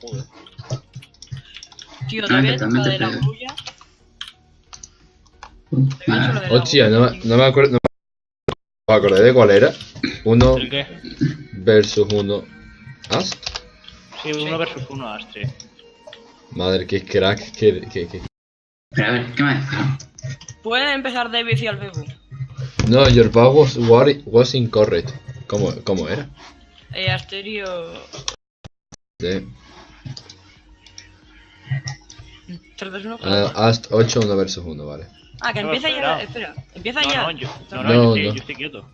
Joder. Tío, Ah, todavía que toca de la grulla. La Hostia, no, no me acuerdo. No me acordé de cuál era. Uno ¿El qué? versus uno. Ast. Sí, uno versus uno, Astri. Madre, qué crack. Que, que, que- Pero a ver, ¿qué me? Puede empezar David y al Bebu. No, your bow was, was incorrect. ¿Cómo, ¿Cómo era? Eh, Asterio. Sí. 3, 2, 1. Ah, Ast 8, 1 versus 1, vale. Ah, que No, empieza espera. ya. Espera, empieza No, ya. no, yo, no, no, No, yo, estoy, no. yo estoy quieto.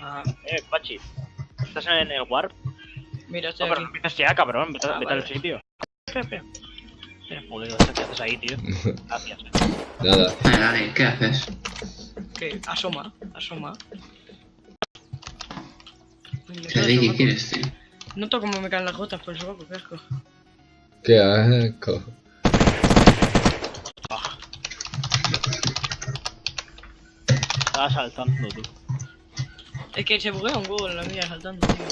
Ah, Eh, Pachi. ¿Estás en el warp? mira, No, estoy pero no empiezas ya, cabrón. Vete, Ah, vete al vale. sitio. Espera, espera. Eh, Joder, ¿qué haces ahí, tío? Gracias. Nada. Dale, dale, ¿qué haces? Que asoma, asoma. Uy, me ¿Qué quedo de qué quieres, tío? Noto como me caen las gotas por el sobaco, qué asco. Qué asco. Estaba saltando, tú. Es que se buguea un huevo en la mía saltando, tío.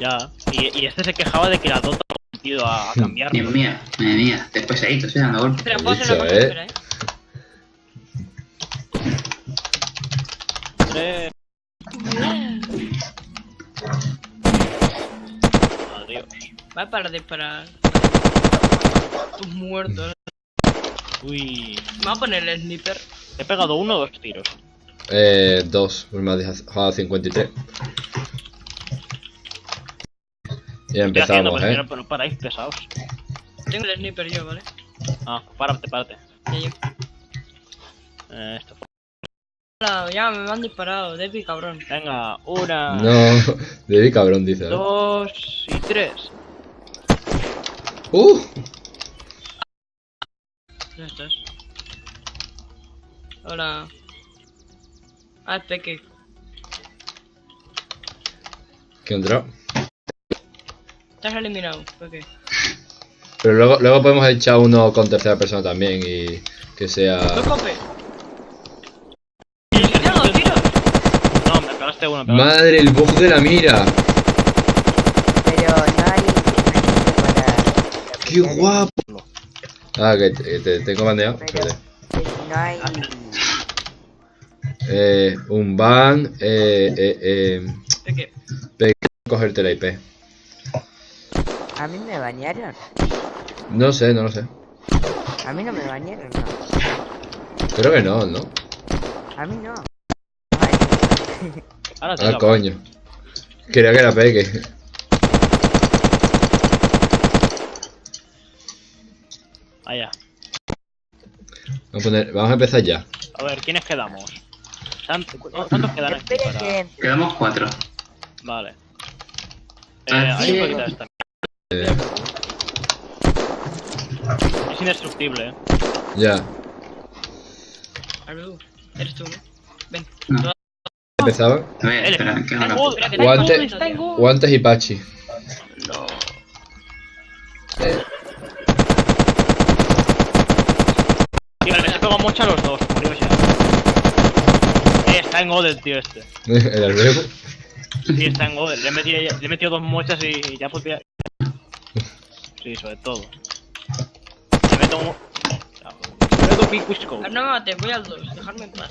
Ya. Y, y este se quejaba de que la Dota ha metido a, a cambiar. Dios mío, madre mía, después ahí, te estoy dando golpes. Espera, puedo hacer una dicho, cosa, espera, eh. Tres. Adiós. Va a parar de disparar. Tus muertos. Uy. Me va a poner el sniper. He pegado uno o dos tiros. Eh, 2, pues me has dejado 53. Ya Estoy haciendo, empezamos, pero eh. no, pero no paráis pesados. Tengo el sniper yo, ¿vale? Ah, párate, párate. Ya, ya. Eh, esto. Ya me han disparado, Depi, cabrón. Venga, una, No, David cabrón dice. ¿eh? dos y tres. ¡Uh! Ya estás. Hola. Ah, es Peque. Que ha entrado. Estás eliminado, Peque. Pero luego, luego podemos echar uno con tercera persona también y que sea. ¡No me pegaste uno, pegaste. Madre, el bug de la mira. Pero no hay. ¡Qué guapo! Ah, que te, tengo bandeado. Pero no hay. Eh, un ban. Eh, eh, eh. Peque. Cogerte la IP. A mí me bañaron. No sé, no lo sé. A mí no me bañaron, no. Creo que no, ¿no? A mí no. Ay, Ahora Ah, la- coño. Quería que era Peque. Allá. Vamos a, poner, vamos a empezar ya. A ver, ¿quiénes quedamos? ¿Cuántos quedan aquí para...? que. Quedamos cuatro. Vale. Eh, Ah, hay un sí. poquito de esta. Eh, Es indestructible, eh. ya. Eres tú, ¿no? Ven. No. Empezaba. A ver, espera, que haga la Tengo- puta. tengo- Guante- tengo- Guantes y Pachi. No. A los dos, curiosidad. Eh, está en Godel, tío, este. El albergo. Sí, está en Godel. Le he metido, le he metido dos mochas y ya podía... Sí, sobre todo. Le meto un... Le meto. Ah, No me mates, voy al 2, dejarme en paz.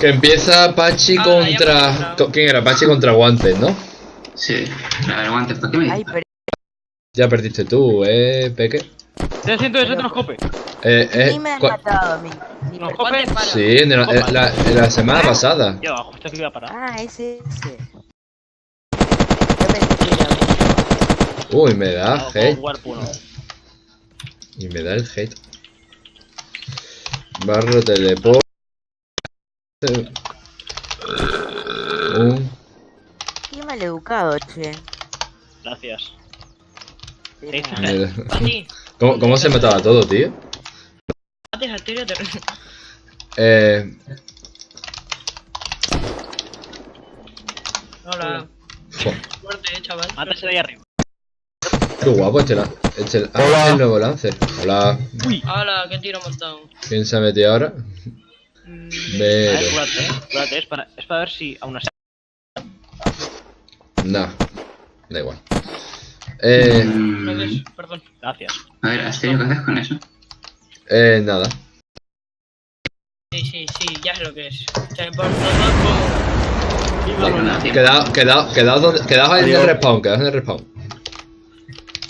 Que empieza Pachi Ah, ya contra. ¿Quién era? Pachi contra Guantes, ¿no? Sí, a ver, guantes, ¿por qué me Ay, pero. Ya perdiste tú, eh, Peque. 300 de Troscope. Eh, eh, Ni me han matado, mi. mi No, per- Jope. ¿Cuánto para? Sí, en la, en la- en la semana pasada. Yo, justo aquí voy a parar. Ah, ese, ese. Que Uy, me da hate. Warp 1. Y me da el hate. Barro teleport. Un. Qué maleducado, che. Gracias. De Sí, nada. me da- Pachi, ¿Cómo, ¿Cómo se mataba todo, tío? Eh. Hola. jo, Fuerte, eh, chaval. Mátese de ahí arriba. qué guapo este, la- este el- ah, el nuevo Lancer. Hola. Hola, qué tiro montado. ¿Quién se ha metido ahora? Mm, A ver, cúrate, eh. Cúrate, es para, es para ver si aún así. Nah, da igual. Eh, Mm, perdón. Gracias. a ver, Asterio, ¿qué haces con eso? eh, nada. Sí, sí, sí, ya sé lo que es. O sea, por todo tío. Quedaos, quedaos, quedaos, quedaos ahí en el respawn, quedaos en el respawn.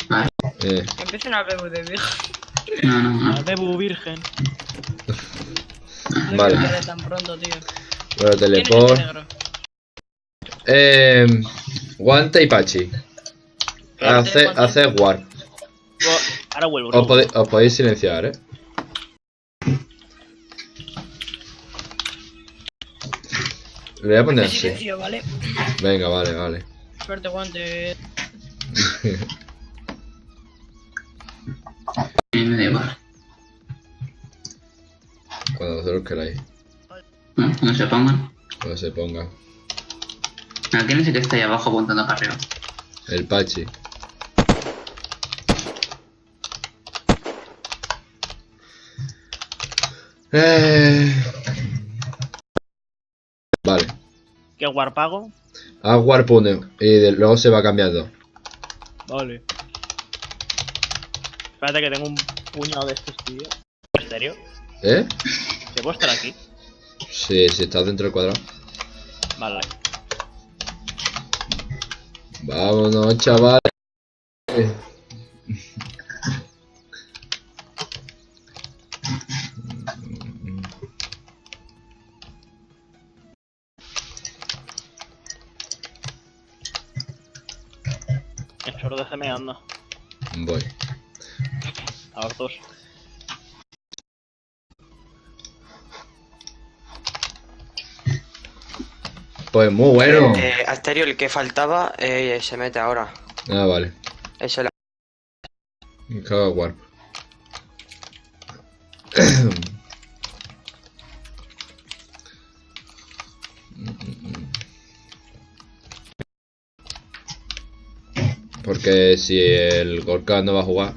Vale. Eh, como... Empiezan a beber de viejo. No, no, no. La Bebu virgen. No Vale. tan pronto, tío. bueno, ¿Quién es este teleport. Eh, guante y pachi. Hace, hace warp. Ahora vuelvo. Os, os podéis silenciar, eh. Le voy a poner así. silencio, ¿vale? Venga, vale, vale. Suerte, guante. Cuando vosotros queráis. Bueno, cuando se pongan. Cuando se ponga. Ah, ¿Quién es el que está ahí abajo apuntando para arriba? El pachi. Eh... Vale. ¿Qué guarpago? Haz warp 1 y de- luego se va cambiando. Vale. Espérate que tengo un puñado de estos, tío. ¿En serio? ¿Eh? ¿Se puedo estar aquí? Sí, si estás dentro del cuadrado. Vale. Vámonos, chaval. Anda. Voy. A los dos. Pues muy bueno. Eh, Asterio, el que faltaba, eh, se mete ahora. Ah, vale. Es el... Me cago en warp. Porque si el Gorka no va a jugar.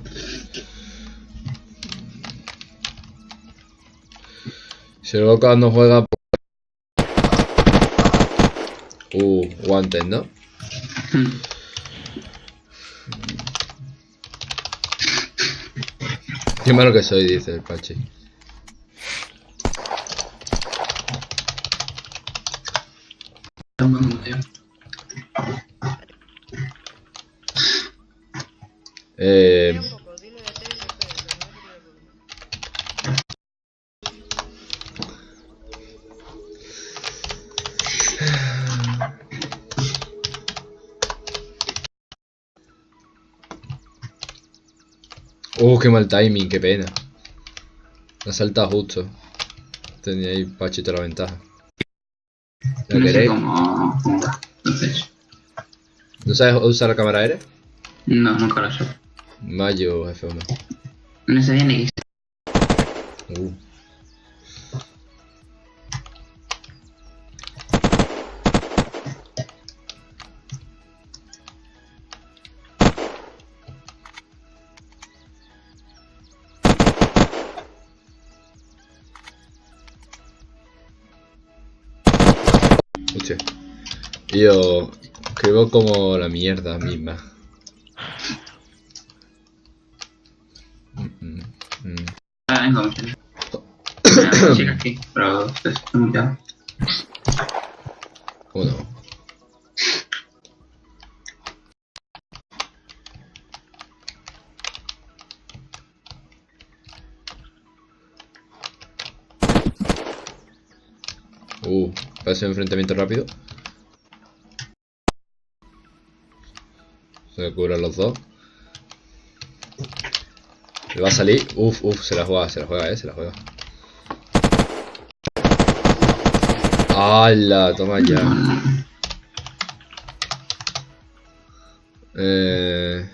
Si el Gorka no juega. pues- Uh, guantes, ¿no? Qué malo que soy, dice el Pachi. Toma, Eh, Uh, qué mal timing, qué pena. Me ha saltado justo. Tenía ahí Pachito la ventaja. ¿La No sé queréis? cómo, ¿No sabes usar la cámara aérea? no, nunca lo sé. Mayo F1. No bien X. Uh. Hostia. Yo escribo como la mierda misma. Mm, mm, mm. Ah, venga, me entiendo. Sí, aquí. Uno. Uh, parece un enfrentamiento rápido. Se cubren los dos. Le va a salir. Uf, uf, se la juega, se la juega, eh, se la juega. ¡Hala! Toma ya. Eh...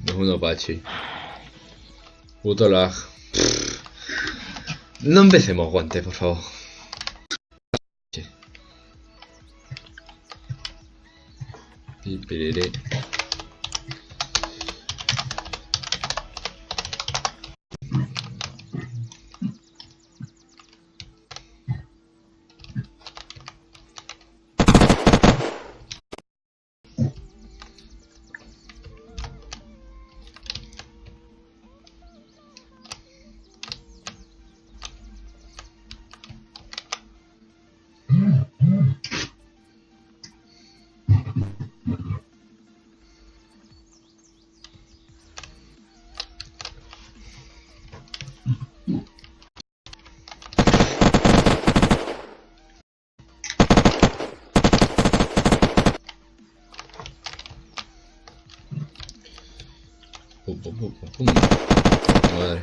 No es un Apache. Puto lag. No empecemos guantes, por favor. Y. pum, pum, pum. Madre.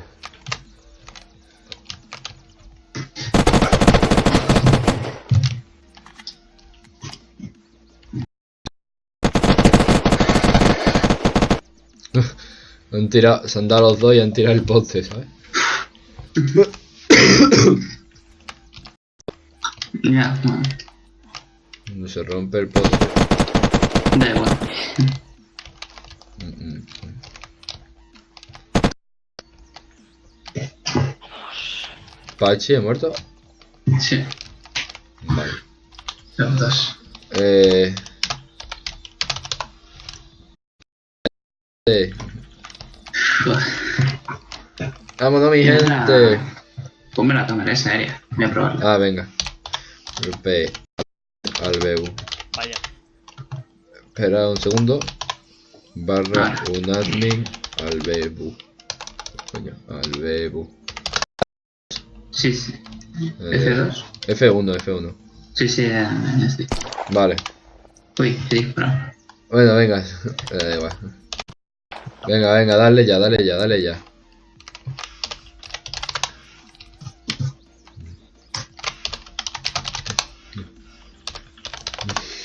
Han tirado, se han dado los dos y han tirado el poste, ¿sabes? Ya, no, Cuando se rompe el poste. da igual. Mm, mm, Pachi, ¿he muerto? Sí, Vale. los dos. Eh... eh, Joder. Vámonos, mi Mira. gente. Ponme la cámara esa aérea. Voy a probarla. Ah, venga. Golpe al Bebu. Vaya. Espera un segundo. Barra Ah. un admin al Bebu. Coño, al Bebu. Sí, sí. Eh, F2. F1, F1. Sí, sí, ya estoy. Vale. Uy, he disparado. Bueno, venga. Me da igual. Venga, venga, dale ya, dale ya, dale ya.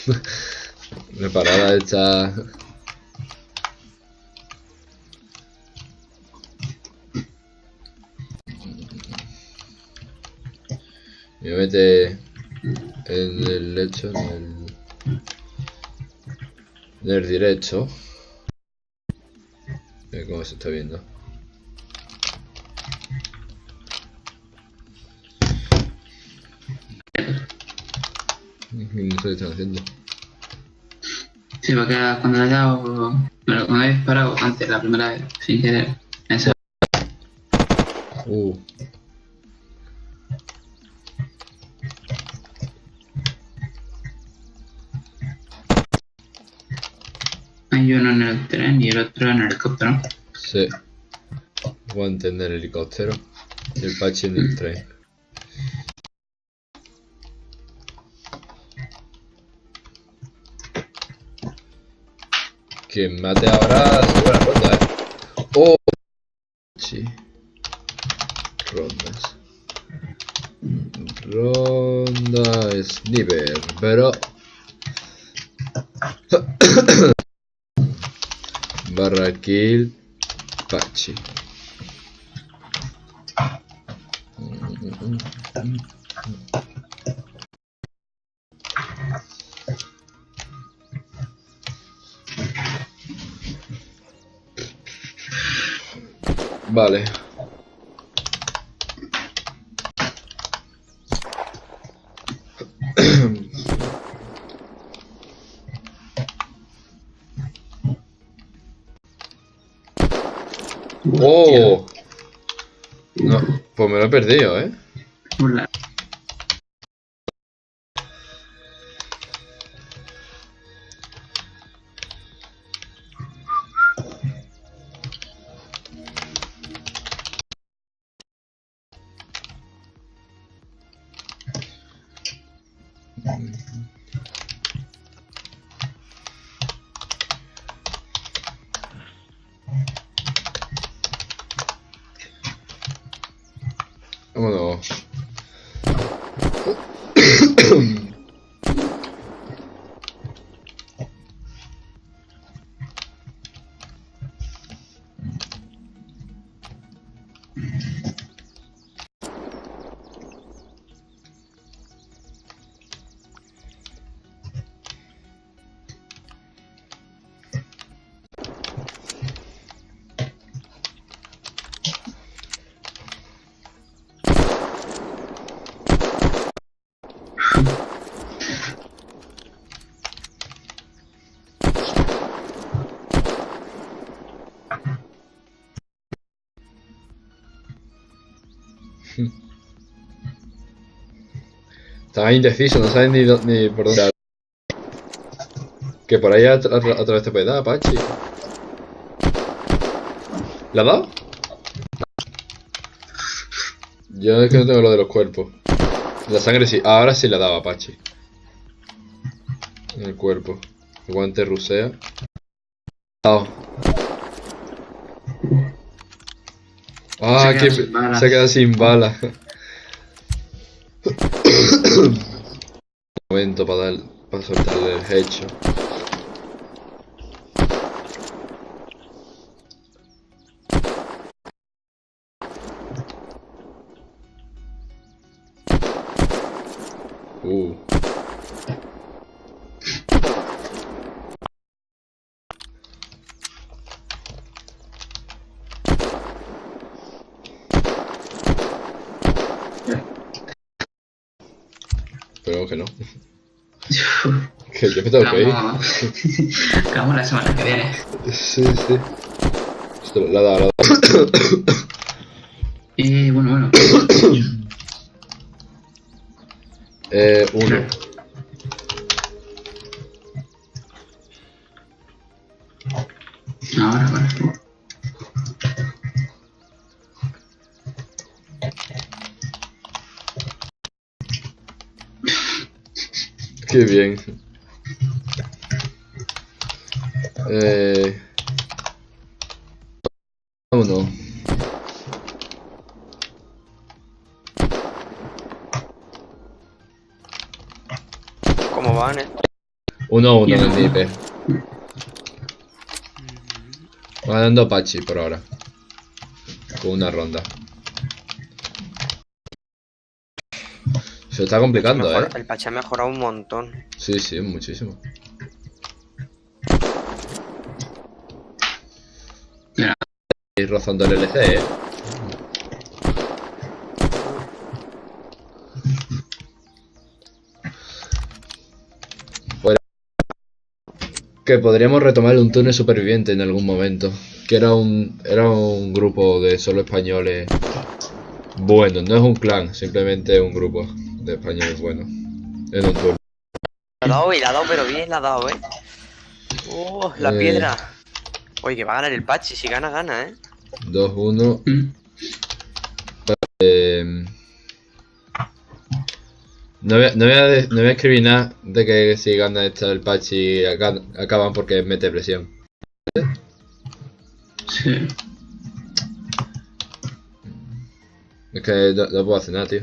Preparada esta. Me mete en el lecho, en el, en el directo. Mira cómo se está viendo. Qué están haciendo. Sí, porque cuando he dado. Bueno, cuando he disparado antes, la primera vez, sin querer. Esa. Uh. El tren y el otro en el helicóptero. Sí. Guante en el helicóptero. Y el pachi en el tren. Quien mate ahora se buena ronda, eh. Oh. Sí. Rondas. Ronda sniper, pero kill Pachi. Vale. ¡Oh! No, pues me lo he perdido, ¿eh? Hola. Estaba indeciso, no sabes ni, por dónde. Que por ahí a, tra- a través te puede dar, Pachi. ¿Le ha dado? Yo es que no tengo lo de los cuerpos. La sangre sí. Ahora sí le daba Apache. En el cuerpo. El guante rusea. Dado. Ah, Se que queda sin se queda sin balas. Momento para dar, para soltarle el hecho. Vamos. Acabamos la semana que viene. Sí, sí. Esto lo ha dado, lo ha dado. Y bueno, bueno. Eh, uno. Ahora, ahora. Qué bien. Eh... Uno. ¿Cómo van, eh? Uno a uno en el. Va dando Apache por ahora. Con una ronda. Se está complicando, Mejor- eh. El Pache ha mejorado un montón. Sí, sí, muchísimo. Y rozando el LC, eh. Que podríamos retomar un túnel superviviente en algún momento. Que era un, era un grupo de solo españoles buenos. No es un clan, simplemente un grupo de españoles buenos. En un túnel. La ha dado y la ha dado, pero bien la ha dado, eh. Oh, la Eh. piedra. Oye, que va a ganar el Pachi. Si gana, gana, eh. 2-1. mm, Eh, no, voy a, no, voy a de- no voy a escribir nada de que si gana esta el patch y aca- acaban porque mete presión. sí. Es que no, no puedo hacer nada, tío.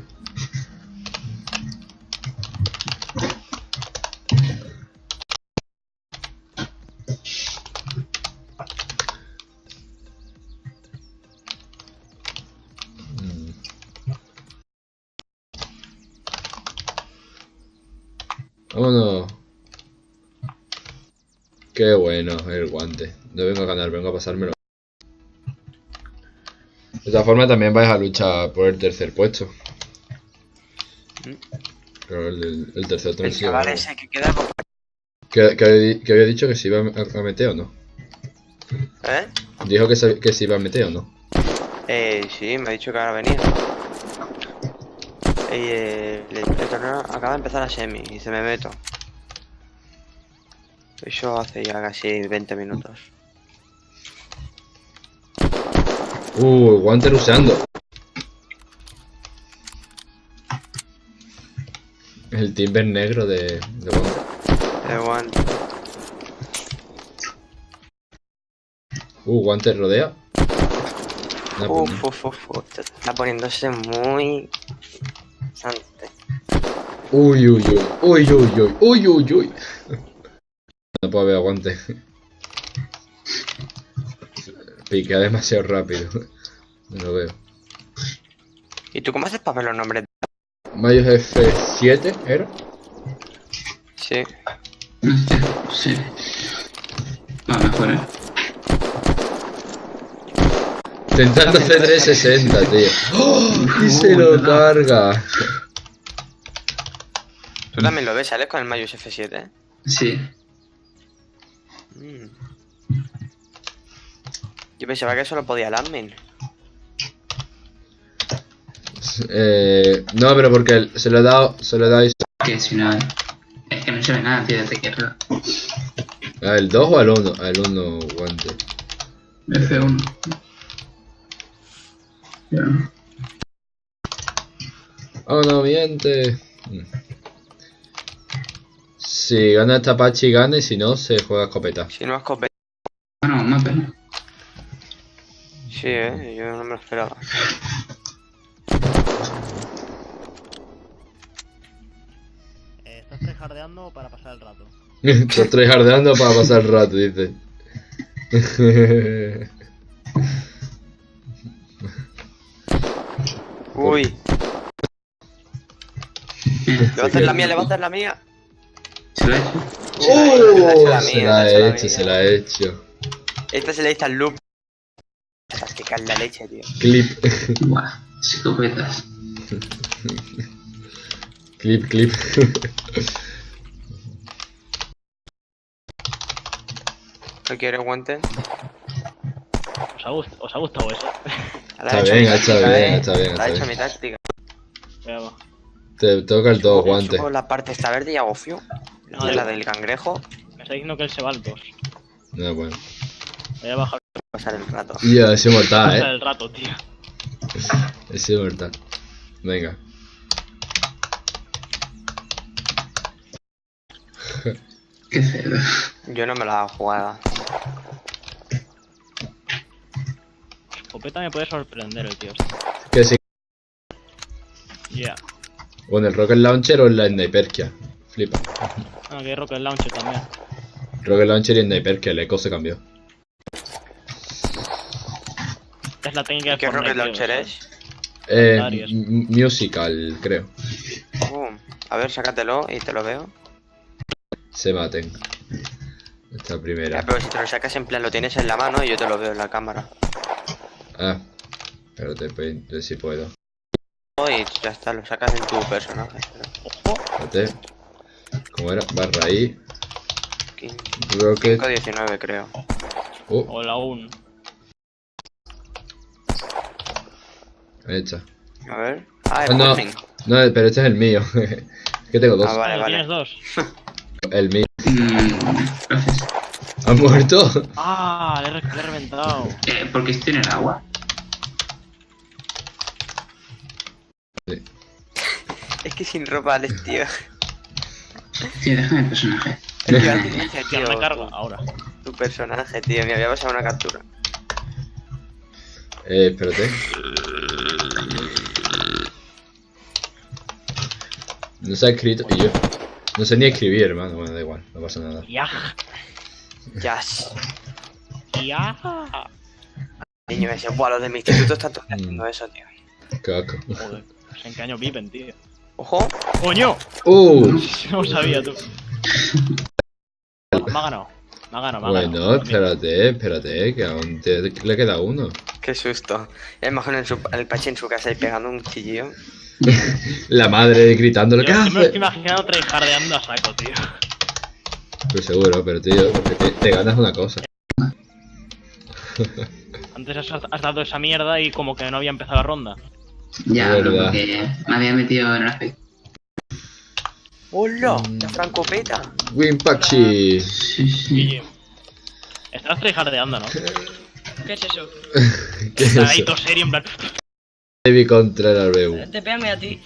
Bueno el guante. No vengo a ganar, vengo a pasármelo. De todas formas también vais a luchar por el tercer puesto. Pero el, el- tercer El transición. chaval ese que queda con... Que, que, había- que había dicho que se iba a, a meter o no. ¿Eh? Dijo que se, que se iba a meter o no. Eh, sí, me ha dicho que ahora venía. Y eh, el, el torneo acaba de empezar a semi y se me meto. Eso hace ya casi 20 minutos. Uh, Wanter usando. El timber negro de, de Wanter. De Wanter. Uh, Wanter rodea. Uh, uf, uf, uf, Está poniéndose muy... Sante. Uy, uy, uy. Uy, uy, uy. Uy, uy, uy. No puedo ver aguante. Piquea demasiado rápido. No lo veo. ¿Y tú cómo haces para ver los nombres? Mayos F7 era. Sí. Sí. Ah, mejor, eh. Intentando hacer 360, tío. ¡Oh! Y se lo carga. Tú también lo ves, ¿sales con el Mayus F7? Sí. Mm. Yo pensaba que solo podía el admin. Eh, no, pero porque se lo he dado, se lo he dado Que si no. Es que no se ve nada, tío, desde que era al 2 o al 1, al 1 guante. F1. Ya. Vámonos, miente. Mm. Si gana esta Apache gana y si no, se juega escopeta. Si no escopeta. Bueno, una pena. Sí, eh, yo no me lo esperaba. Eh, ¿Estás tryhardeando para pasar el rato? Estás tryhardeando para pasar el rato, dice. Uy, le va a hacer la mía, le va a hacer la mía. ¿Se lo ha hecho? ¡Oh! Se la he hecho, se la he hecho. Esta se le dice al loop. Es que cae la leche, tío. Clip, Buah, escopetas. clip, clip. ¿No quiere guantes? ¿Os ha, os ha gustado eso? La Está he hecho bien, está bien, está bien, La está he hecho mi táctica. Te toca el todo guante. la parte esta verde y hago fiu. No, de la del cangrejo. Me está diciendo que él se va al 2. No, bueno. Voy a bajar Pasar el rato. Ya, he sido mortal, pasar eh. el rato, tío. He sido mortal. Venga. Yo no me la he jugado. Escopeta me puede sorprender el tío. Que sí. Ya. O en el Rocket Launcher o en la Sniperkia. Flipa. Ah, que hay Rocket Launcher también. Rocket Launcher y Sniperkia, el eco se cambió. Es la técnica de ¿Qué Fortnite, rocket launcher es? Eh, musical, creo. Boom. A ver, sácatelo y te lo veo. Se maten. Esta Ya, primera. pero si te lo sacas en plan, lo tienes en la mano y yo te lo veo en la cámara. Ah. Pues, ver si puedo. Y ya está, lo sacas en tu personaje. Ojo. Espérate. ¿Cómo era? Barra ahí. 15, Rocket. 19 creo. Oh, O la 1. ahí está. A ver. Ah, Ah, es no. No, pero este es el mío. que tengo dos. Ah, vale, Ah, vale. Tienes dos. El mío. Mm, gracias. ¿Ha muerto? Ah, le he, le he reventado. Eh, porque estoy en el agua. Es que sin ropa, Alex, tío. Tío, déjame el personaje. Que tío, me cargo tu, ahora. tu personaje, tío. Me había pasado una captura. Eh, espérate. No se ha escrito y yo. No sé ni escribir, hermano. Bueno, da igual, no pasa nada. Ya. Jazz. Ya. Niño ese, buah, los de mi instituto están Mm. todos haciendo eso, tío. Caco. Joder. pues ¿En qué año viven, tío? Ojo. ¡Coño! ¡Uh! No lo sabía tú. Me ha ganado. Me ha ganado, me ha Bueno, ganado. espérate, espérate, que aún te, le queda uno. Qué susto. Ya imagino en su, el Pachi en su casa y pegando un chillillo. La madre gritándole, Yo, ¿qué me lo estoy hace? imaginando tryhardeando a saco, tío. Pues seguro, pero tío, porque te, te ganas una cosa. Antes has, has dado esa mierda y como que no había empezado la ronda. Ya, pero verdad. porque me había metido en el aspecto. ¡Hola! Mm. ¡La francopeta! Wimpachi. Sí, sí. GG. Estás tryhardeando, ¿no? ¿Qué es eso? ¿Qué es Está ahí eso? todo serio, en plan... Heavy contra el Arbeu. Te pégame a ti.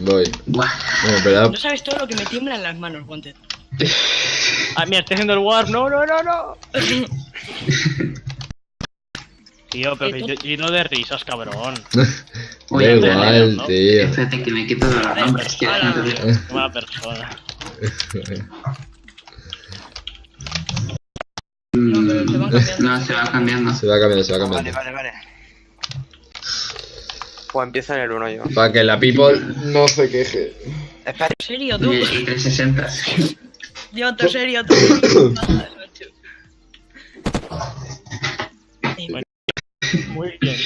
Voy. Buah. Bueno, en verdad, No sabes todo lo que me tiembla en las manos, Wanted. Ah, mira, estoy haciendo el warp. No, no, no, no. Tío, pero que yo, lleno de risas, cabrón. da Oye, igual, ¿no? tío. Espérate que me quito de los nombres, no veo. Qué mala persona. Mm, pero se van cambiando. No, se va cambiando. Se va cambiando, se va Vale, cambiando. vale, vale. Pues empiezo en el 1 yo. Para que la people no se queje. Espera, ¿En serio, tú? Y, y 360. Yo, en serio, tú. Muy bien.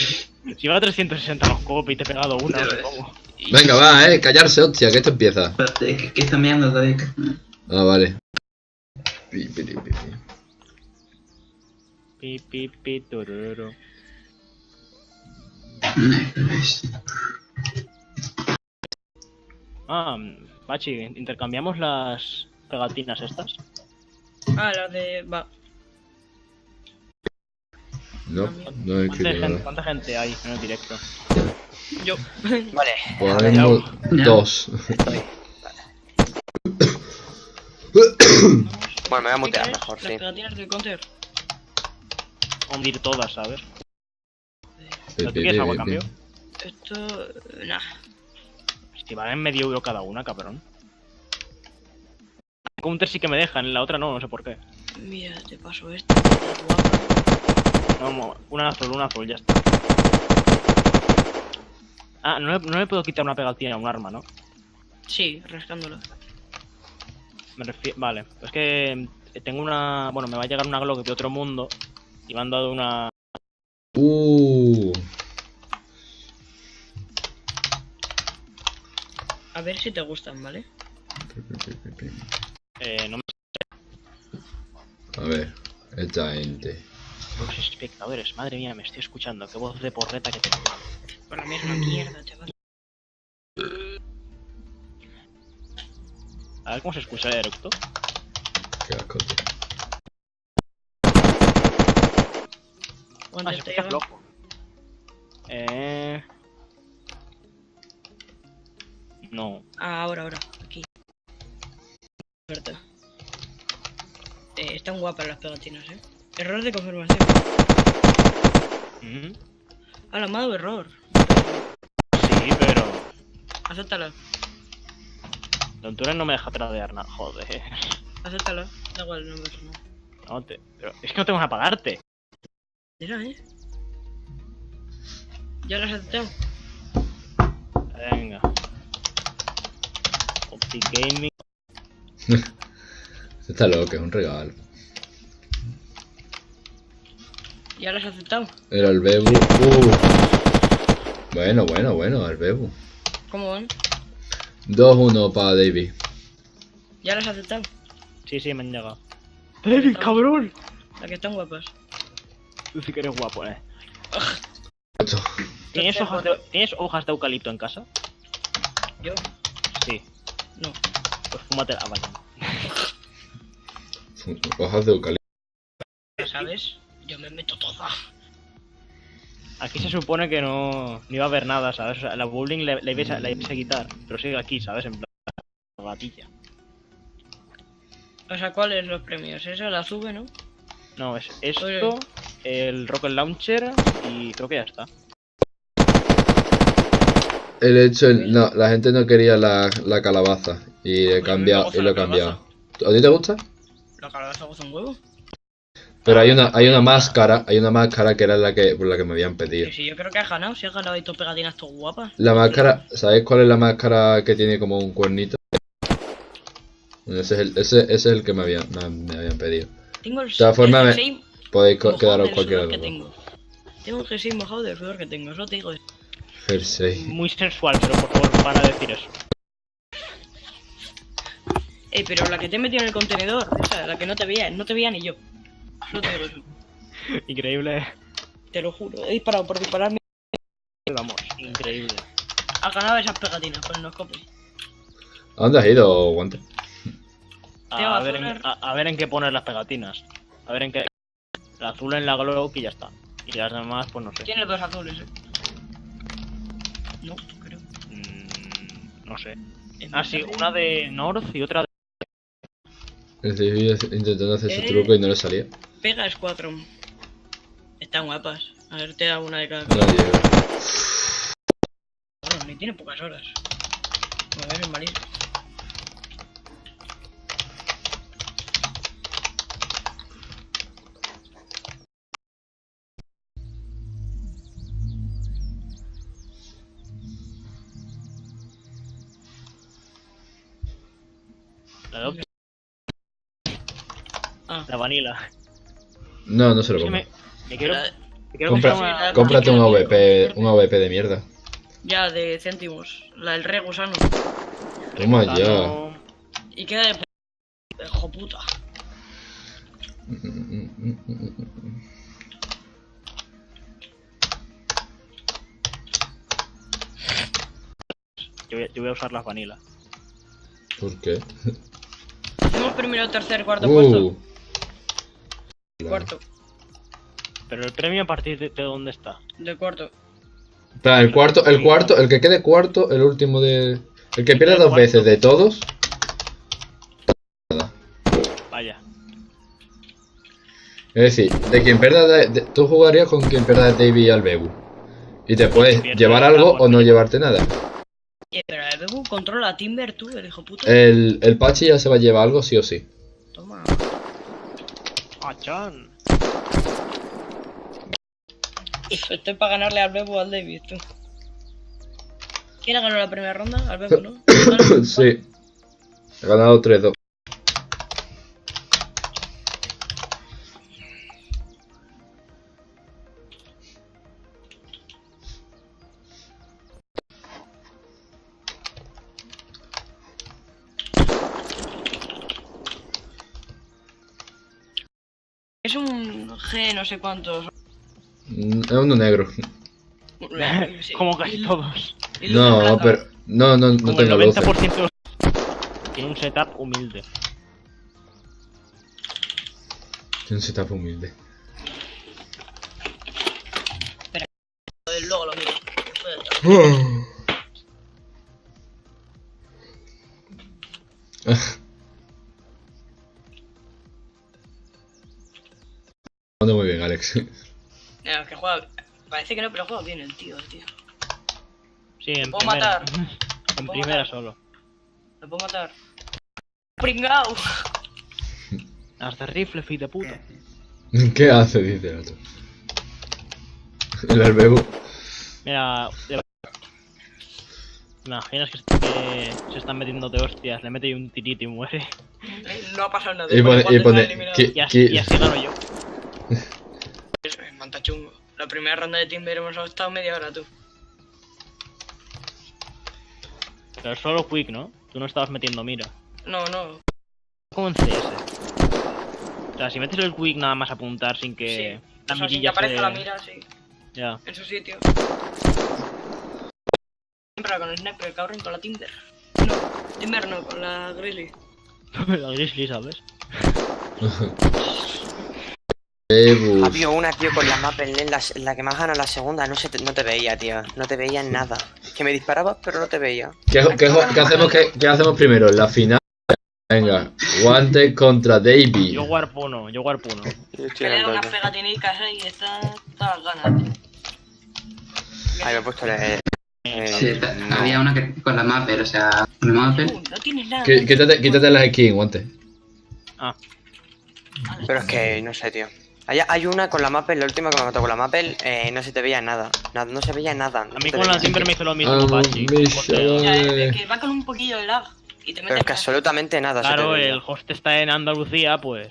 Si va a 360 los copos y te he pegado una, no sé cómo. Venga, va, eh, callarse, hostia, que esto empieza. Espérate, que, que está mirando todavía. Ah, vale. Pi, pi, pi, pi. Pi, pi, pi, es- Ah, Machi, intercambiamos las pegatinas estas. Ah, la de. Va. No, no he ¿Cuánta gente, nada. cuánta gente hay en el directo? Yo. vale. Por ahora mismo, dos. Bueno, me voy a ¿Qué mutear mejor, Las sí. pegatinas del counter. Hundir todas, ¿sabes? ¿Pero tú quieres algo a cambio? Esto. Nah. Si valen medio euro cada una, cabrón. Counter sí que me dejan, en la otra no, no sé por qué. Mira, te paso esto. No, una azul, una azul, ya está. Ah, no, le- no le puedo quitar una pegatina a un arma, ¿no? Sí, rascándolo. Me refiero... Vale, es que eh, tengo una... Bueno, me va a llegar una Glock de otro mundo y me han dado una... Uh, A ver si te gustan, ¿vale? Eh, no me... a ver, esta gente. Los espectadores, madre mía, me estoy escuchando. Qué voz de porreta que tengo. Mí es una mierda, chaval. A ver cómo se escucha el eructo. Qué asco, tío. Ah, ¿Cuánto se escucha flojo. Eh... No. Ah, ahora, ahora, aquí. Verdad. Eh, están guapas las pegatinas, eh. Error de confirmación. Mm, Ah, la me dado error. Sí, pero... Acéptala, Don Turen no me deja tradear nada. Joder. acéptala. Da igual, no pasa nada. No te... Pero es que no tengo para pagarte. Mira, eh. ¿Ya las has aceptado? Venga. Optic Gaming. Está loco, es un regalo. ¿Ya las has aceptado? Era el Bebu. Uh. Bueno, bueno, bueno, el Bebu. ¿Cómo van? 2-1 para David. ¿Ya las has aceptado? Sí, sí, me han llegado. David, cabrón! Las que están guapas. Tú sí que eres guapo, eh. ¿Tienes hojas, de, ¿Tienes hojas de eucalipto en casa? ¿Yo? Sí. No. Pues fúmate la vaya. Hojas de eucalipto. ¿Ya sabes? Yo me meto toda. Aquí se supone que no, no iba a haber nada, ¿sabes? O sea, la bowling le, le, ibais a, la ibais a quitar, pero sigue aquí, ¿sabes? En plan, gatilla. O sea, ¿cuáles los premios? Eso, la sube, ¿no? No, es esto, Oye. el Rocket Launcher y creo que ya está. El hecho, el- no, la gente no quería la, la calabaza y he a cambiado gusta y lo he la cambiado. ¿A ti te gusta? La calabaza goza un huevo. Pero hay una, hay una máscara, hay una máscara que era la que, por la que me habían pedido. Si yo creo que has ganado, si has ganado ahí tus pegatinas todas guapas. La máscara, ¿sabéis cuál es la máscara que tiene como un cuernito? Bueno, Ese es el, ese, ese es el que me habían, me, me habían pedido. Tengo el, De todas formas, el me- jersey Podéis quedaros cualquiera de que los tengo. Tengo el jersey mojado del sudor que tengo, eso te digo. Jersey. Muy sensual, pero por favor, para decir eso. Ey, pero la que te he metido en el contenedor, esa, la que no te veía, no te veía ni yo. Increíble. Te lo juro, he disparado por dispararme. Vamos, increíble. Has ganado esas pegatinas con el noscope. ¿A dónde has ido, Guante? A, ver en, a, a ver en qué poner las pegatinas. A ver en qué. La azul en la Glock y ya está. Y las demás, pues no sé. Tienes dos azules, eh. No, creo. Mm, no sé. Ah, sí, una de North y otra de. David intentando hacer su Eh. truco y no le salía. Pega Squadron. Están guapas. A ver, te da una de cada No. Bueno, ni tiene pocas horas. Es Ah, La vanilla. No, no se lo compro. me, me quiero. la- Me quiero Compra- comprar una. Cómprate un AVP, un AVP de mierda. ya de céntimos. La del re gusano. Toma ya. Y queda de. Hijo puta. Yo voy, yo voy a usar las vanilla. ¿Por qué? Hacemos primero, tercer, cuarto puesto. Cuarto. Pero el premio a partir de, de dónde está. De cuarto. El cuarto, el cuarto, el que quede cuarto, el último de. El que pierda dos veces de todos. Vaya. Es decir, de quien pierda. de- de- tú jugarías con quien pierda de Davey y Albebu. Y te puedes llevar algo o no llevarte nada. Pero el Bebu controla a Timber tú, el hijo puta. El, el Pachi ya se va a llevar algo sí o sí. Toma. Achán. Estoy para ganarle al Bebu o al David, tú. ¿Quién ha ganado la primera ronda? Al Bebu, ¿no? sí. He ganado 3-2. No sé cuántos. Mm, Es uno negro. Sí. Como casi todos. No, pero. No, no, no Como el tengo luces. 90% de los... Tiene un setup humilde. Tiene un setup humilde. Joder, Luego lo miro. Mira, que juega. Parece que no, pero juega bien el tío, el tío. Sí, en puedo primera. matar? en primera matar? solo. Lo puedo matar. Pringao. Hasta rifle, fi de puta. ¿Qué hace? Dice el otro. El albebu. Mira, de- ¿Te imaginas que, que se están metiendo de hostias? Le mete un tirito y muere. No ha pasado nada. Y pone, y pone así, y así gano yo. Chungo. La primera ronda de Timber hemos estado media hora, tú. Pero solo quick, ¿no? Tú no estabas metiendo mira. No, no. Como en CS. O sea, si metes el quick nada más apuntar sin que Sí. la O sea, sin que mirilla aparezca se- la mira, sí. Ya. En su sitio. Siempre con el sniper, cabrón, con la Timber. No, Timber no, con la Grizzly. la grizzly, ¿sabes? Había una, tío, con la mapa en la, en la que más gana la segunda. No, se te, no te veía, tío. No te veía en nada. Que me disparabas, pero no te veía. ¿Qué, qué, qué hacemos, qué, qué hacemos primero? La final. Venga, guante contra Davey. Yo warp uno, yo warp uno. El unas pegatinicas ahí y está todas las ganas. Ahí me he puesto el... eh, Sí, no. había una que con la mapper, o sea, con la mapper. Uh, no tienes nada. Quí- Quítate, quítate las skins, guante. Ah, Pero es que no sé, tío. Hay, hay una con la Mappel, la última que me mató con la Mappel, eh, no se te veía nada. Nada, no se veía nada. no a mí con la. Timber me hizo lo mismo, Ah, Pachi. Ya, es que va con un poquillo de lag. Y te Pero es que absolutamente nada se te Claro, el host está en Andalucía, pues.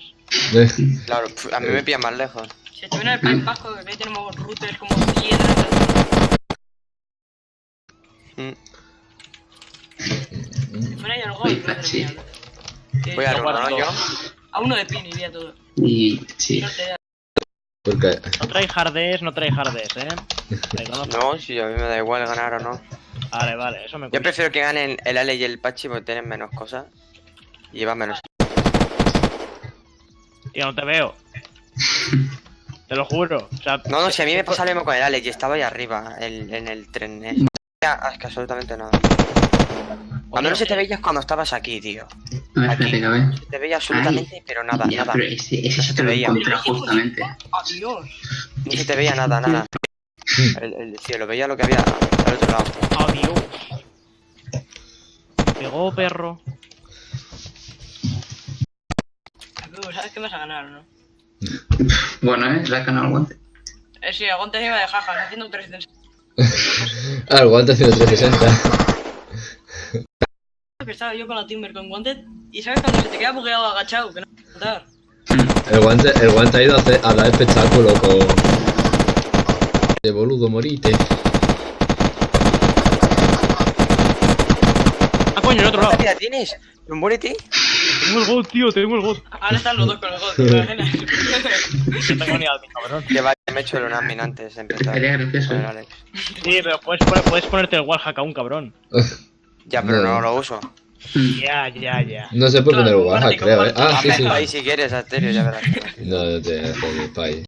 Eh, Claro, a mí me pilla más lejos. Se te viene el País Vasco, que tenemos routers como piedras. Mm. Si fuera yo el gol. Sí, Voy a ¿no? Yo. A uno de pin iría todo. Y sí, No. Porque No trae hardest, no trae hardest, ¿eh? No, si a mí me da igual ganar o no. Vale, vale, eso me Yo prefiero que ganen el Ale y el Pachi porque tienen menos cosas. Y llevan menos. Tío, no te veo. Te lo juro. O sea, No, no, si a mí me pasa lo mismo con el Ale y estaba ahí arriba, el- en el tren. Ya, Es que absolutamente nada. Cuando no se te veías cuando estabas aquí, tío. a ver, espérate, que a ver. Se te veía absolutamente, pero nada, Ya, nada. pero ese, ese No se te veía. justamente. Adiós. No se te veía nada, nada. El, el cielo, veía lo que había al otro lado. adiós. Pegó, perro. ¿Sabes que vas a ganar, no? Bueno, eh, la ganado el guante. Eh, sí, aguante encima de jajas, haciendo un 360. Ah, el guante haciendo 360. Que estaba yo con la Timber con guante y sabes cuando se te queda bugueado agachado, que no matar. El guante, el guante ha ido a, hacer- a dar espectáculo con. De boludo, morite. Ah, coño, el otro lado. ¿Cuánta vida tienes? ¿Muérete? Tengo el god, tío, tengo el god. Ahora están los dos con el gol, ¿te imaginas? No tengo ni mi cabrón. Que vaya, me he hecho el Unadmin antes de empezar. Gracioso, el eh. Sí, pero puedes, poner- puedes ponerte el wallhack a un cabrón. Ya, pero No. no lo uso. Ya, ya, ya. No se puede poner comparte, creo, eh. Ah, sí, sí. Ahí si quieres, Asterio, ya verás. No, no te haces de pay.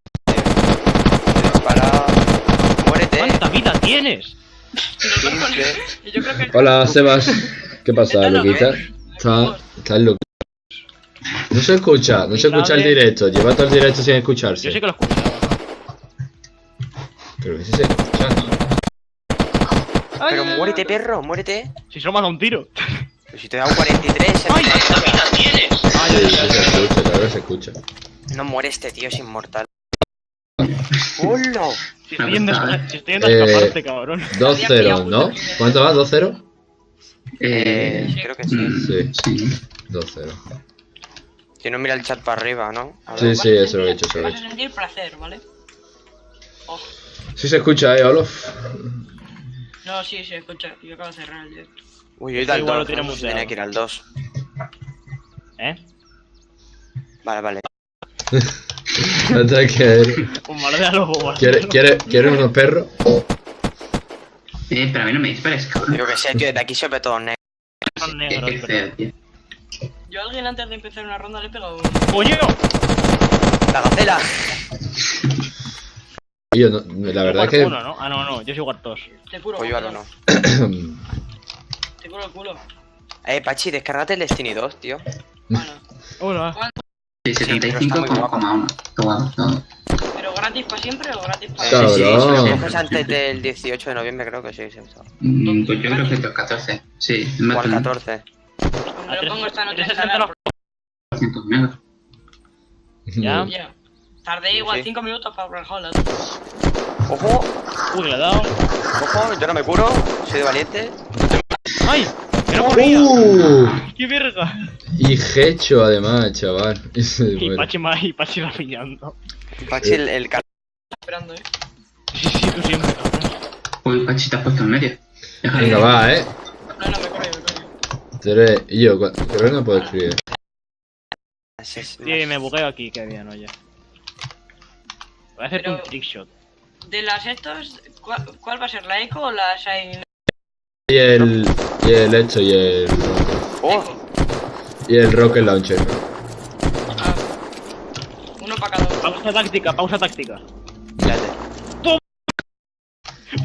Para... Muérete. ¿Cuánta vida tienes? Yo Hola, Sebas. ¿Qué pasa, Luquita? ¿eh? Está, está loco. No se escucha, no se escucha el directo. Lleva todo el directo sin Yo escucharse. sí que lo escuchaba. Creo que sí se escucha. Pero muérete, perro, muérete. Si solo me ha dado un tiro. Pero si te he dado 43, ¡Ay! el- ¡Esta vida tienes! ¡Ay, Sí, ay, sí ay, se ay! escucha, claro que se escucha. no muere este tío, es inmortal. ¡Hola! Si estoy yendo, a- Eh, escaparte, cabrón. 2-0, ¿no? ¿Cuánto va? ¿2-0? Eh, Eh, creo que sí. mm, Sí. sí. 2-0. Si no mira el chat para arriba, ¿no? Sí, sí, eso lo he hecho, eso lo he hecho. sentir placer, ¿vale? Oh, Sí se escucha, eh, Olof. No, sí, se escucha. Yo acabo de cerrar el directo. Uy, yo he ido al Igual lo 2, tiene ¿no? muteado. tenía que ir al 2. ¿Eh? Vale, vale. Hasta que... Un malo de lobo, ¿Quieres quiere, quiere unos perros? Eh, pero a mí no me dispares, cabrón. Yo que sé, tío, de aquí se ve todo negro. Negros, pero... Yo a alguien antes de empezar una ronda le he pegado un... ¡Coño! ¡La gacela! Yo no, la verdad es que... Uno, ¿no? Ah, no, no, yo soy Guartos. Te curo. Pues yo ahora no. Te curo el culo. Eh, Pachi, descárgate el Destiny 2, tío. Bueno. Hola. Sí, pero está muy guapo. 75,1. Qué guapo, todo. ¿Pero gratis para siempre o gratis para Cabrón. sí, sí, si lo coges antes del 18 de noviembre, creo que sí, sí. está. Mm, Pues yo creo que estos 14. Sí, O al de 14. Me lo pongo esta noche. 360 los... 400 megas. Ya. Ya. Tardé igual Sí. 5 minutos para Brawlhalla. ¡Ojo! Uy, le he dado. ¡Ojo! Yo no me curo, soy de valiente. ¡Ay! ¡Que no corría! ¡Uh! ¡Qué verga! Y hecho además, chaval. Y. Pachi más y Pachi va pillando. Pachi, el, el cal- Esperando, eh. Sí, sí, tú siempre, cabrón. Uy, Pachi, te has puesto en medio. Venga, va, eh. No, no, me corre, me corre. Tres. Y yo, creo que no puedo escribir. Sí, sí, Sí, me bugueo aquí, qué bien, oye. Voy a hacerte Pero- un trickshot. De las estos, ¿cuál, cuál va a ser? ¿La Eco o la Shine? Y el. Y el hecho y el. ¡Oh! Y el Rocket Launcher. Ah. Uno para cada uno. Pausa táctica, pausa táctica. Espérate.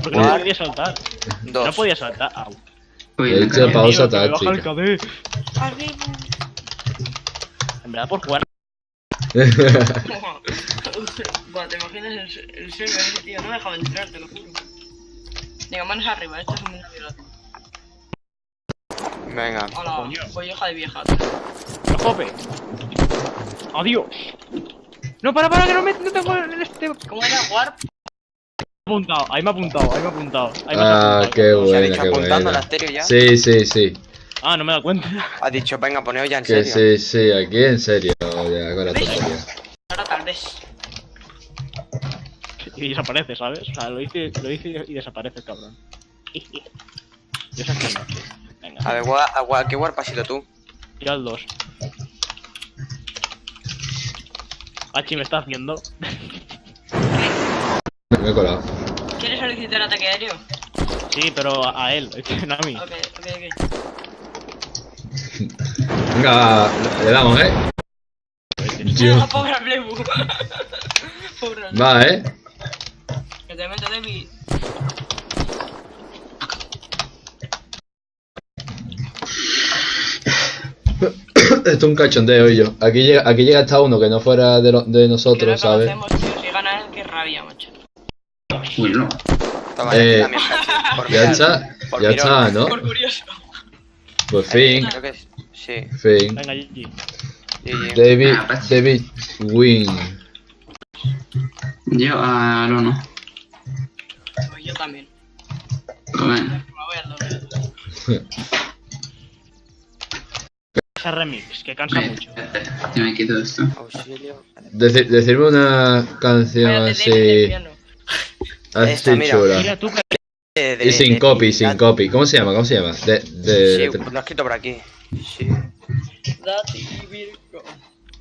¿Por qué no podía saltar? No Dos. podía saltar. Au. Me hecho pausa táctica. En verdad, por jugar. Buah, te imaginas el, el server ese tío, no me dejaba entrar, te lo juro. Venga, manos arriba, esto es un violación. Venga. Hola, Coño. voy hija de vieja. ¡No jope! ¡Adiós! No, para, para, que no me no tengo el este. ¿Cómo era? Warp. ha apuntado, ahí me ha apuntado, ahí me ha apuntado. Ahí me Ah, apuntado. qué ¿Se ha dicho qué apuntando al buena. asterio ya? Sí, sí, sí. Ah, no me he dado cuenta. Ha dicho, venga, poneos ya en Que serio. sí, sí, aquí en serio. Ya, con la tontería. Ahora tal vez. Y desaparece, ¿sabes? O sea, lo hice, lo hice y desaparece el cabrón. Yo sé que no. Venga, A ver, gua- a gua- ¿qué warp has sido tú? tira al 2. Hachi me está haciendo. Me he colado. ¿Quieres solicitar ataque aéreo? Sí, pero a a él, no a mí. Ok, ok, ok. Venga, le damos, eh. Yo. Ah, pobre Blebu. pobre. Va, eh. Que te meto Debbie. Esto es un cachondeo y yo. Aquí llega, aquí llega hasta uno que no fuera de, lo- de Que no nosotros, ¿sabes? tío. Si gana él, qué rabia, macho. Uy, no. Toma, Eh, ya. Por está, por ya mirón. está, ¿no? Por curioso. Pues fin, Creo que es- sí. fin. Venga, GG. GG. David, Ah, pues. David Win. Yo a lo no. Pues yo también. Pero bueno. Me voy al doble. Ese remix, que cansa mucho. Yo me quito esto. Auxilio. Deci- decirme una canción así, piano. así Esta, mira. chula. Mira tú que De- de- Y sin de- copy, sin copy. ¿Cómo se llama? ¿Cómo se llama? De, de, Sí, lo he escrito por aquí. Sí.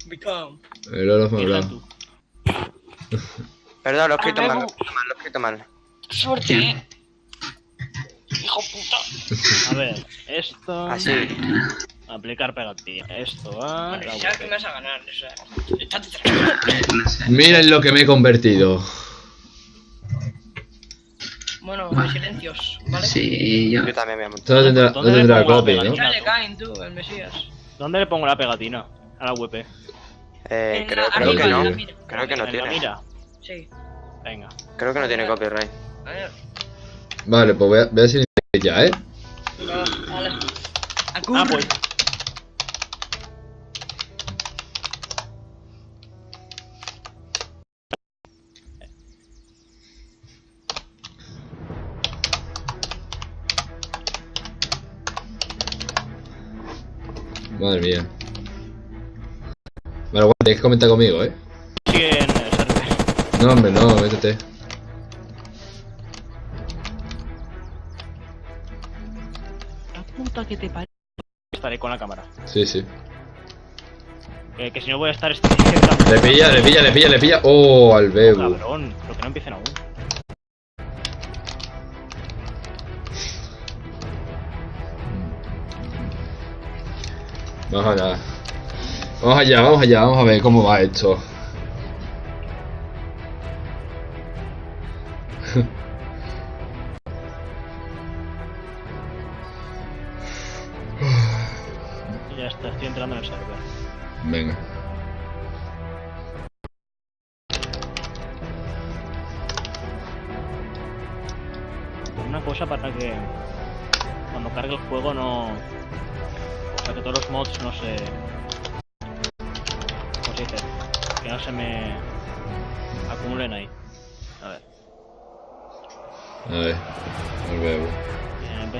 Become. el tú. Perdón, lo he escrito Ah, mal, lo he escrito mal, he. Suerte, eh. Hijo puta. A ver, esto. Así. Aplicar pegatina. Esto va. Ya sabes que me vas a ganar, o sea. Estate tranquilo. Miren lo que me he convertido. Bueno, silencios, ¿vale? Sí, yo. Yo también me tendrá, no ¿Dónde le tendrá pongo la copy, ¿no? tú, el Mesías. ¿Dónde le pongo la pegatina? A la web. Eh, creo, que no. Creo que no tiene. mira. Sí. Venga. Creo que no tiene copyright. Vale, pues voy a, voy a decir Ya, ¿eh? Venga, vale. A Ah, pues. Madre mía. Vale, bueno, tienes que comentar conmigo, ¿eh? Sigue en el server. No, hombre, no, métete. Puta que te parió. Estaré con la cámara. Sí, sí. Que, que si no voy a estar este. Le pilla, le pilla, le pilla, le pilla. Oh, al Bebu. Cabrón, pero que no empiecen aún. Vamos allá. Vamos allá, vamos allá, vamos a ver cómo va esto.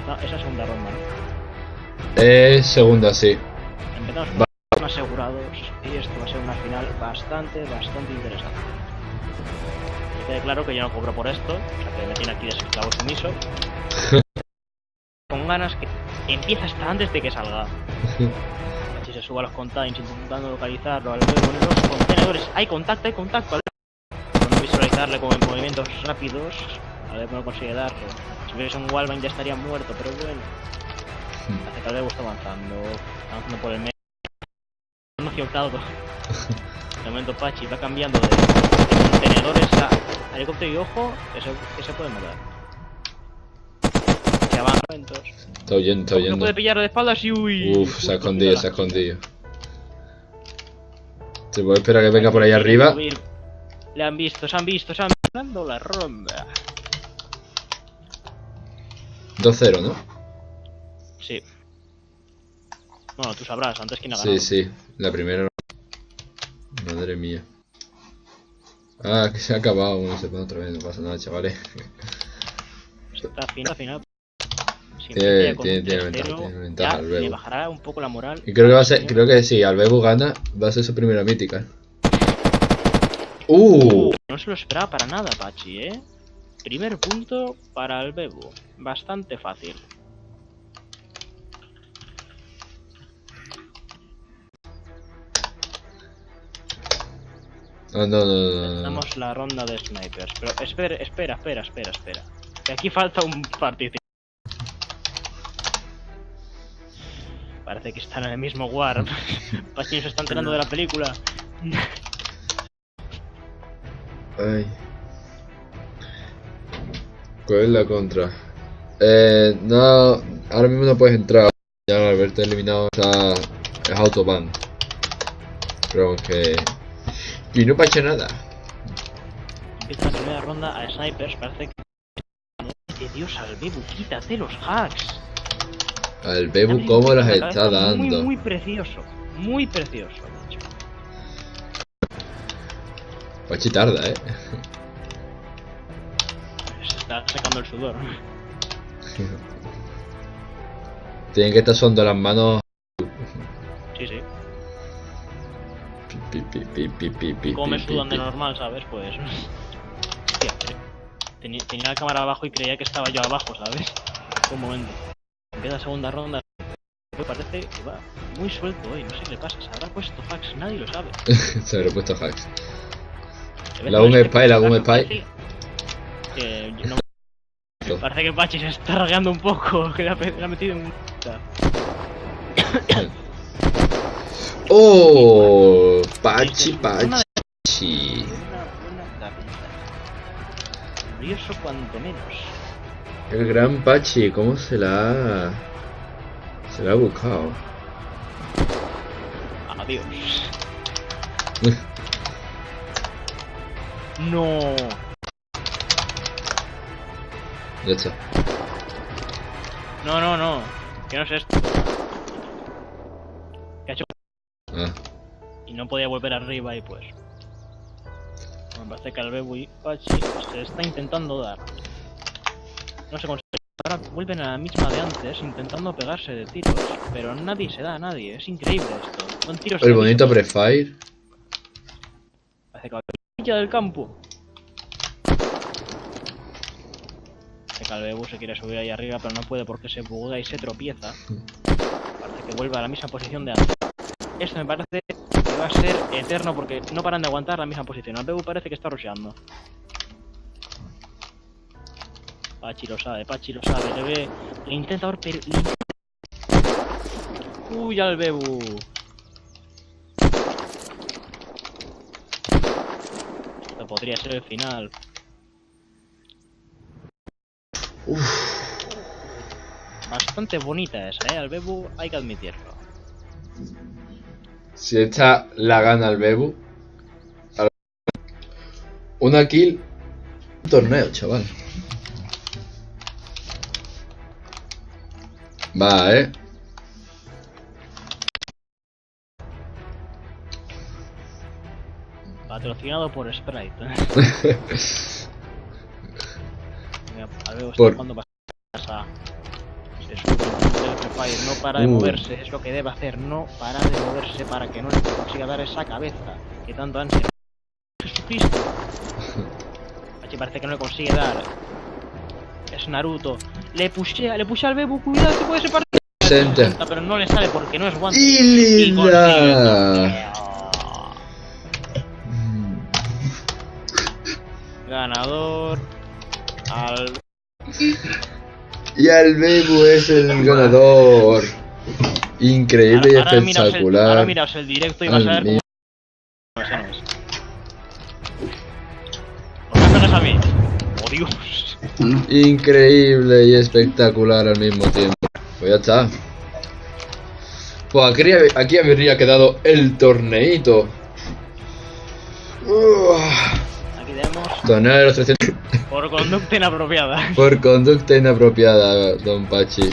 Bien, empeza esa segunda ronda, ¿no? Es segunda, sí. Empezamos con asegurados y esto va a ser una final bastante, bastante interesante. Que quede claro que yo no cobro por esto, o sea que me tiene aquí de esclavo sumiso. con ganas que empieza hasta antes de que salga. Si se suba a los containers intentando localizarlo al en los contenedores. Hay contacto, hay contacto. Con no visualizarle con movimientos rápidos. A ver cómo lo consigue darlo. Si hubiese un Walvine ya estaría muerto, pero bueno. Hace que Albebu está avanzando. Está avanzando por el medio. No hacia octavo. De momento Pachi va cambiando de, de contenedores a helicóptero y ojo, se, que se puede mover. Se avanza momentos. Está huyendo, está No puede pillar de espaldas y uy. Uf, se ha escondido, se ha escondido. Se puede esperar que venga por ahí arriba. Le han visto, se han visto, se han visto. Dando la ronda. 2-0, ¿no? Sí. Bueno, tú sabrás, antes quién ha ganado. Sí, sí. La primera. Madre mía. Ah, que se ha acabado. Bueno, se pone otra vez, no pasa nada, chavales. Esta final, final. Si Tiene- tiene- tiene 3-0, ventaja, tiene ventaja Bebo. le bajará un poco la moral. Y creo que va a ser, creo que sí, al Bebu gana, va a ser su primera mítica. Uh, Uh, no se lo esperaba para nada, Pachi, ¿eh? Primer punto para el Bebu. Bastante fácil. no, la ronda de snipers. Pero espera, espera, espera, espera, espera. Que aquí falta un partido. Parece que están en el mismo war. Pachi se está enterando de la película. Ay. ¿Cuál es la contra? Eh, no, ahora mismo no puedes entrar. Ya al haberte eliminado está, es autoban. Pero que... Y no pacha nada. La primera ronda a snipers. Parece que... ¡De Dios, al Bebu! ¡Quítate los hacks! Al Bebu cómo las La está dando. Muy, muy precioso. Muy precioso. de hecho. Pachi tarda, eh. Está secando el sudor. Tienen que estar sonando las manos. Sí, sí. Pi, pi, pi, pi, pi, pi, Como me sudan de normal, ¿sabes? Pues. Tenía, tenía la cámara abajo y creía que estaba yo abajo, ¿sabes? Un momento. Empieza la segunda ronda. Me parece que va muy suelto hoy, no sé qué le pasa. Se habrá puesto hacks, nadie lo sabe. Se habrá puesto hacks. La un el spy, la un spy. Que no- Parece que Pachi se está ragueando un poco, que le ha, le ha metido en un... ¡Oh! Pachi, Pachi. Curioso cuanto menos. El gran Pachi, ¿cómo se la ha... Se la ha buscado? Adiós. No. Está. No, no, no. Que no es esto. Que ha hecho Ah, y no podía volver arriba y pues. Me parece que al Bebu Pachi se está intentando dar. No se consigue. Ahora vuelven a la misma de antes, intentando pegarse de tiros. Pero nadie se da a nadie. Es increíble esto. Son tiros el bonito prefire. Parece que va a del campo. Parece que el Bebu se quiere subir ahí arriba, pero no puede porque se buguea y se tropieza. Parece que vuelve a la misma posición de antes. Esto me parece que va a ser eterno porque no paran de aguantar la misma posición. El Bebu parece que está rusheando. Pachi lo sabe, Pachi lo sabe, le ve. Le intenta pero. Uy, al Bebu. Esto podría ser el final. Bastante bonita esa, eh. Al Bebu hay que admitirlo. Si esta la gana el Bebu. al- Una kill. Un torneo, chaval. Va, eh. Patrocinado por Sprite. Mira, está Por- jugando pasa. Se sube el Free Fire, no para de Uh. moverse, es lo que debe hacer, no para de moverse para que no le consiga dar esa cabeza que tanto ansia. Jesucristo. Pachi parece que no le consigue dar. Es Naruto. Le pushea, le pushea al Bebu, cuidado que puede ser partido. Pero no le sale porque no es guante. ¡Y linda! torneo. Ganador. Al. Y el Bebu es el ganador. Increíble y ahora, el, ahora espectacular. miraos el directo y vas a ver cómo. No, ese no es. ¿Por qué me pegas a mí? ¡Oh Dios! Increíble y espectacular al mismo tiempo. Pues ya está. Pues aquí, aquí habría quedado el torneito. Tenemos Torneo de los 300 por conducta inapropiada. por conducta inapropiada, don Pachi.